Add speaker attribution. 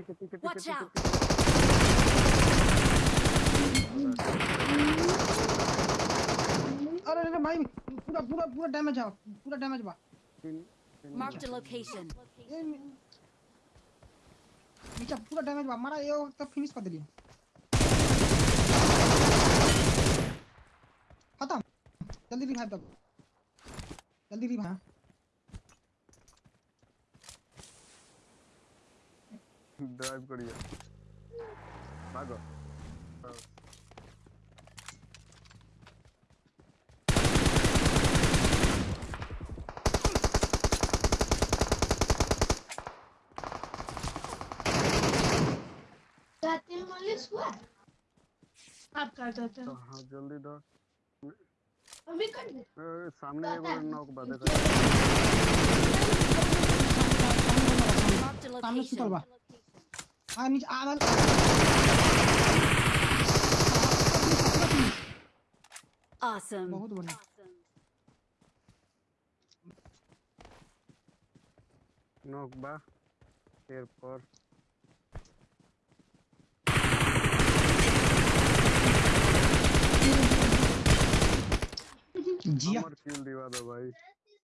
Speaker 1: पीछे पीछे
Speaker 2: Watch
Speaker 1: पीछे
Speaker 2: out!
Speaker 3: अरे अरे भाई पूरा पूरा पूरा डैमेज है पूरा डैमेज बा
Speaker 1: तीन तीन
Speaker 2: Marked a location.
Speaker 3: ए मी- नीचे पूरा डैमेज बा मारा ये तब फिनिश कर दिली। खत्म। जल्दी रिवाइव कर जल्दी रिवाइव
Speaker 1: ड्राइव करिए भागो
Speaker 4: जाते हैं मॉलिस हुआ आप कर देते
Speaker 1: तो
Speaker 4: हैं?
Speaker 1: हाँ जल्दी दो।
Speaker 4: अभी कर दे
Speaker 1: सामने एगो नौक बा देखो
Speaker 2: Marked a
Speaker 3: सामने सुतल बा
Speaker 2: location.
Speaker 3: नीचे आ
Speaker 2: Awesome.
Speaker 3: बहुत बढ़िया
Speaker 1: नौक बा पेड़ पर
Speaker 3: जिया
Speaker 1: किल दिवा दो भाई